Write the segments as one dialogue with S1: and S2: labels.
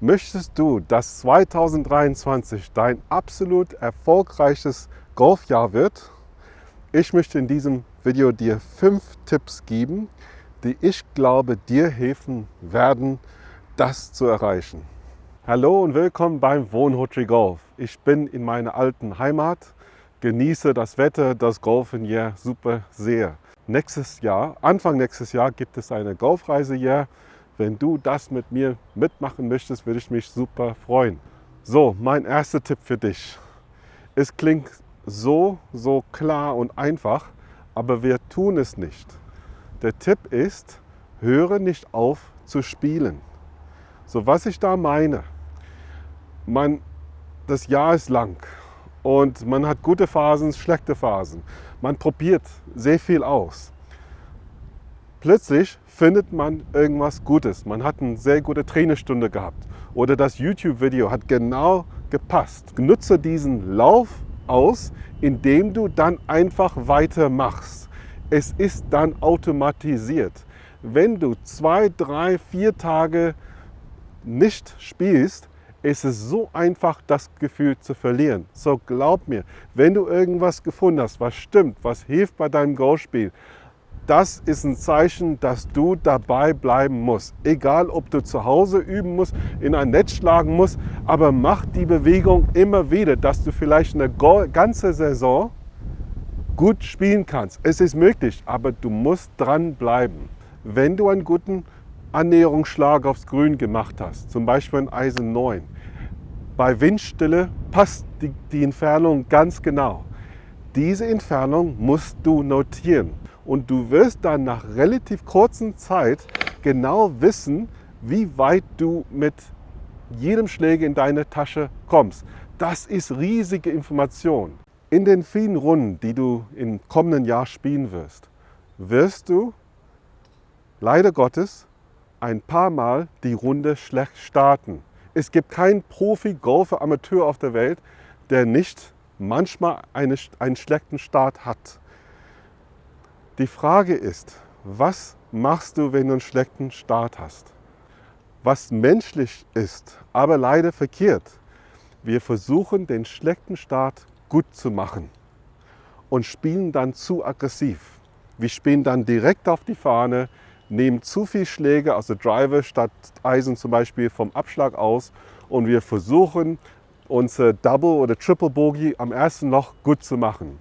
S1: Möchtest du, dass 2023 dein absolut erfolgreiches Golfjahr wird? Ich möchte in diesem Video dir fünf Tipps geben, die ich glaube dir helfen werden, das zu erreichen. Hallo und willkommen beim Wohnhotel Golf. Ich bin in meiner alten Heimat, genieße das Wetter, das Golfen hier super sehr. Nächstes Jahr, Anfang nächstes Jahr gibt es eine Golfreise hier wenn du das mit mir mitmachen möchtest, würde ich mich super freuen. So, mein erster Tipp für dich. Es klingt so, so klar und einfach, aber wir tun es nicht. Der Tipp ist, höre nicht auf zu spielen. So, was ich da meine, man, das Jahr ist lang und man hat gute Phasen, schlechte Phasen. Man probiert sehr viel aus. Plötzlich findet man irgendwas Gutes. Man hat eine sehr gute Trainerstunde gehabt oder das YouTube-Video hat genau gepasst. Nutze diesen Lauf aus, indem du dann einfach weitermachst. Es ist dann automatisiert. Wenn du zwei, drei, vier Tage nicht spielst, ist es so einfach, das Gefühl zu verlieren. So glaub mir, wenn du irgendwas gefunden hast, was stimmt, was hilft bei deinem Golfspiel, das ist ein Zeichen, dass du dabei bleiben musst. Egal, ob du zu Hause üben musst, in ein Netz schlagen musst, aber mach die Bewegung immer wieder, dass du vielleicht eine ganze Saison gut spielen kannst. Es ist möglich, aber du musst dranbleiben. Wenn du einen guten Annäherungsschlag aufs Grün gemacht hast, zum Beispiel ein Eisen 9, bei Windstille passt die, die Entfernung ganz genau. Diese Entfernung musst du notieren und du wirst dann nach relativ kurzer Zeit genau wissen, wie weit du mit jedem Schläger in deine Tasche kommst. Das ist riesige Information. In den vielen Runden, die du im kommenden Jahr spielen wirst, wirst du leider Gottes ein paar Mal die Runde schlecht starten. Es gibt keinen Profi-Golfer, Amateur auf der Welt, der nicht manchmal eine, einen schlechten Start hat. Die Frage ist, was machst du, wenn du einen schlechten Start hast? Was menschlich ist, aber leider verkehrt. Wir versuchen, den schlechten Start gut zu machen und spielen dann zu aggressiv. Wir spielen dann direkt auf die Fahne, nehmen zu viel Schläge aus der Driver statt Eisen zum Beispiel vom Abschlag aus und wir versuchen, unser Double oder Triple Bogey am ersten Loch gut zu machen.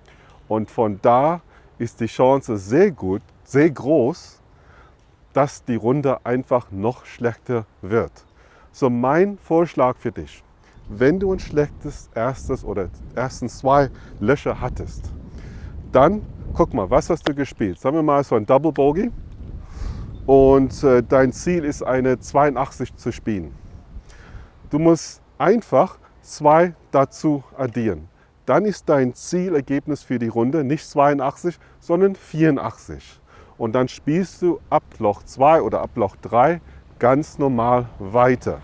S1: Und von da ist die Chance sehr gut, sehr groß, dass die Runde einfach noch schlechter wird. So mein Vorschlag für dich, wenn du ein schlechtes erstes oder ersten zwei Löcher hattest, dann guck mal, was hast du gespielt? Sagen wir mal so ein Double Bogey und äh, dein Ziel ist eine 82 zu spielen. Du musst einfach zwei dazu addieren dann ist dein Zielergebnis für die Runde nicht 82, sondern 84. Und dann spielst du ab Loch 2 oder ab Loch 3 ganz normal weiter.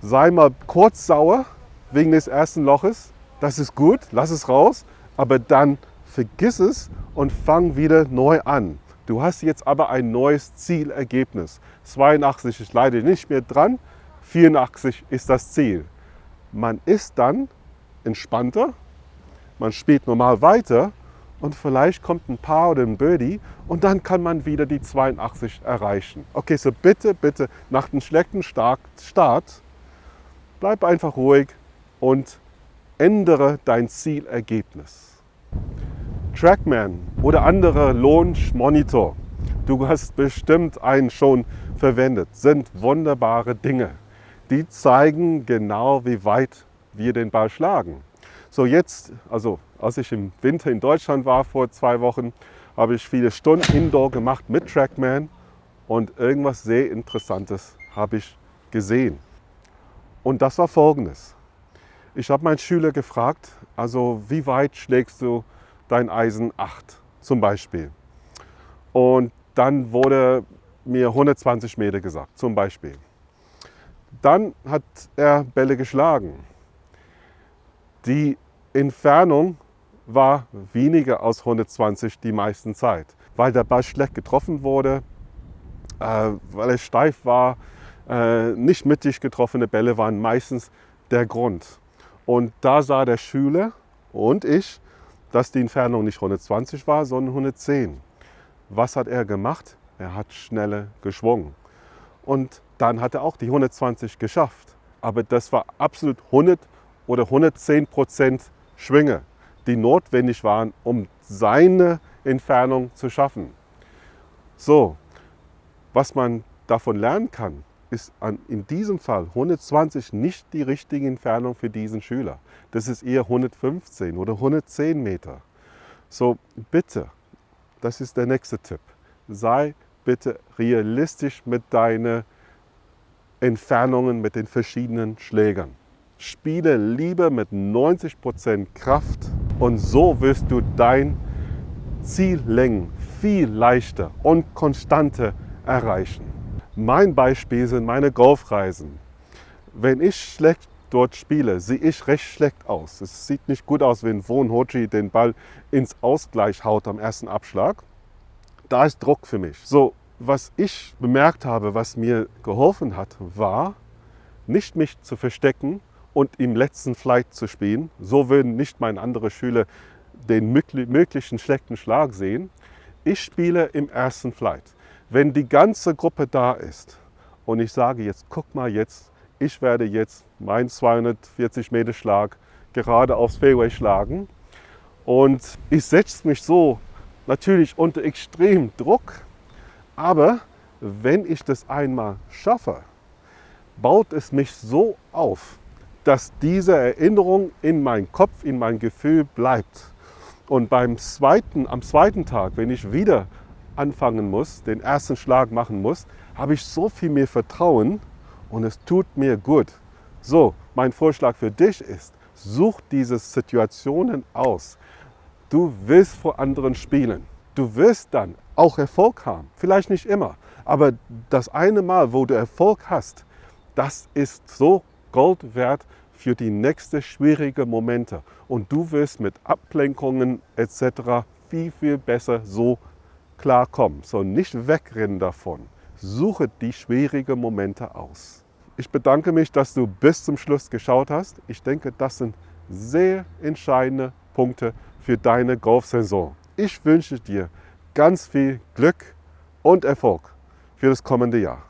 S1: Sei mal kurz sauer wegen des ersten Loches, das ist gut, lass es raus, aber dann vergiss es und fang wieder neu an. Du hast jetzt aber ein neues Zielergebnis. 82 ist leider nicht mehr dran, 84 ist das Ziel. Man ist dann entspannter, man spielt normal weiter und vielleicht kommt ein Paar oder ein Birdie und dann kann man wieder die 82 erreichen. Okay, so bitte, bitte nach dem schlechten Start bleib einfach ruhig und ändere dein Zielergebnis. Trackman oder andere Launch Monitor, du hast bestimmt einen schon verwendet, sind wunderbare Dinge. Die zeigen genau, wie weit wir den Ball schlagen. So jetzt, also als ich im Winter in Deutschland war vor zwei Wochen, habe ich viele Stunden Indoor gemacht mit Trackman und irgendwas sehr Interessantes habe ich gesehen. Und das war folgendes. Ich habe meinen Schüler gefragt, also wie weit schlägst du dein Eisen 8 zum Beispiel? Und dann wurde mir 120 Meter gesagt, zum Beispiel. Dann hat er Bälle geschlagen die Entfernung war weniger als 120 die meisten Zeit, weil der Ball schlecht getroffen wurde, äh, weil er steif war, äh, nicht mittig getroffene Bälle waren meistens der Grund. Und da sah der Schüler und ich, dass die Entfernung nicht 120 war, sondern 110. Was hat er gemacht? Er hat schneller geschwungen. Und dann hat er auch die 120 geschafft. Aber das war absolut 100 oder 110 Prozent Schwinge, die notwendig waren, um seine Entfernung zu schaffen. So, was man davon lernen kann, ist an, in diesem Fall 120 nicht die richtige Entfernung für diesen Schüler. Das ist eher 115 oder 110 Meter. So bitte, das ist der nächste Tipp, sei bitte realistisch mit deinen Entfernungen mit den verschiedenen Schlägern. Spiele lieber mit 90% Kraft und so wirst du dein Ziellängen viel leichter und konstanter erreichen. Mein Beispiel sind meine Golfreisen. Wenn ich schlecht dort spiele, sehe ich recht schlecht aus. Es sieht nicht gut aus, wenn Von Hoji den Ball ins Ausgleich haut am ersten Abschlag. Da ist Druck für mich. So, was ich bemerkt habe, was mir geholfen hat, war, nicht mich zu verstecken und im letzten Flight zu spielen. So würden nicht meine anderen Schüler den möglichen schlechten Schlag sehen. Ich spiele im ersten Flight. Wenn die ganze Gruppe da ist und ich sage jetzt, guck mal jetzt, ich werde jetzt meinen 240 Meter Schlag gerade aufs Fairway schlagen und ich setze mich so natürlich unter extrem Druck, aber wenn ich das einmal schaffe, baut es mich so auf, dass diese Erinnerung in meinem Kopf, in mein Gefühl bleibt. Und beim zweiten, am zweiten Tag, wenn ich wieder anfangen muss, den ersten Schlag machen muss, habe ich so viel mehr Vertrauen und es tut mir gut. So, mein Vorschlag für dich ist, such diese Situationen aus. Du willst vor anderen spielen. Du wirst dann auch Erfolg haben. Vielleicht nicht immer, aber das eine Mal, wo du Erfolg hast, das ist so Gold wert für die nächsten schwierigen Momente. Und du wirst mit Ablenkungen etc. viel, viel besser so klarkommen. So nicht wegrennen davon. Suche die schwierigen Momente aus. Ich bedanke mich, dass du bis zum Schluss geschaut hast. Ich denke, das sind sehr entscheidende Punkte für deine Golfsaison. Ich wünsche dir ganz viel Glück und Erfolg für das kommende Jahr.